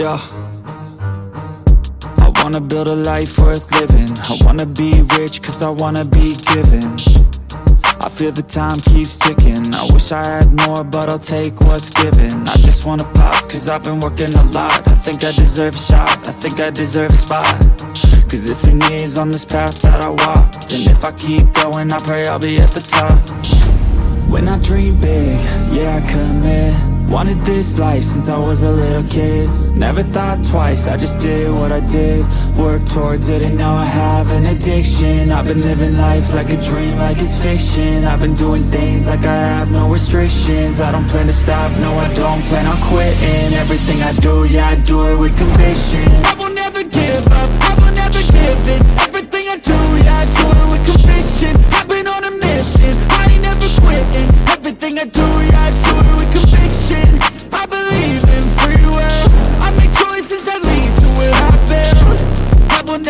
Yeah. I wanna build a life worth living. I wanna be rich cause I wanna be given. I feel the time keeps ticking. I wish I had more, but I'll take what's given. I just wanna pop cause I've been working a lot. I think I deserve a shot. I think I deserve a spot. Cause it's been years on this path that I walked. And if I keep going, I pray I'll be at the top. When I dream big, yeah, I commit Wanted this life since I was a little kid. Never thought twice, I just did what I did. Worked towards it and now I have an addiction. I've been living life like a dream, like it's fiction. I've been doing things like I have no restrictions. I don't plan to stop, no I don't plan on quitting. Everything I do, yeah I do it with conviction. I will never give up, I will never give in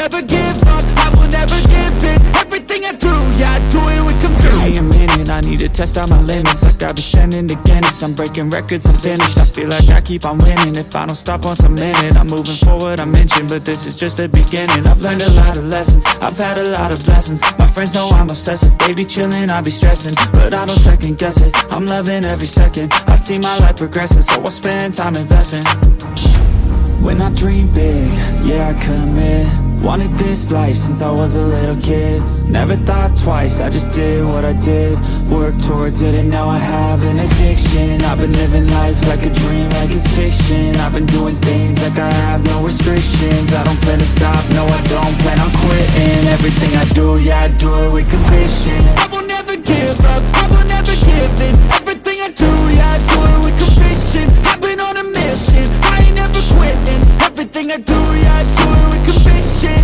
never give up, I will never give in. Everything I do, yeah I do it with conviction. Give me a minute, I need to test out my limits. Like I've been sending to Guinness. I'm breaking records, I'm finished. I feel like I keep on winning. If I don't stop once a minute I'm moving forward, I mentioned But this is just the beginning. I've learned a lot of lessons. I've had a lot of blessings. My friends know I'm obsessive. They be chilling, I be stressing. But I don't second guess it. I'm loving every second. I see my life progressing So I spend time investing when I dream big, yeah I commit. Wanted this life since I was a little kid. Never thought twice, I just did what I did. Worked towards it and now I have an addiction. I've been living life like a dream, like it's fiction. I've been doing things like I have no restrictions. I don't plan to stop, no I don't plan on quitting. Everything I do, yeah I do it with conviction Do ya do it with conviction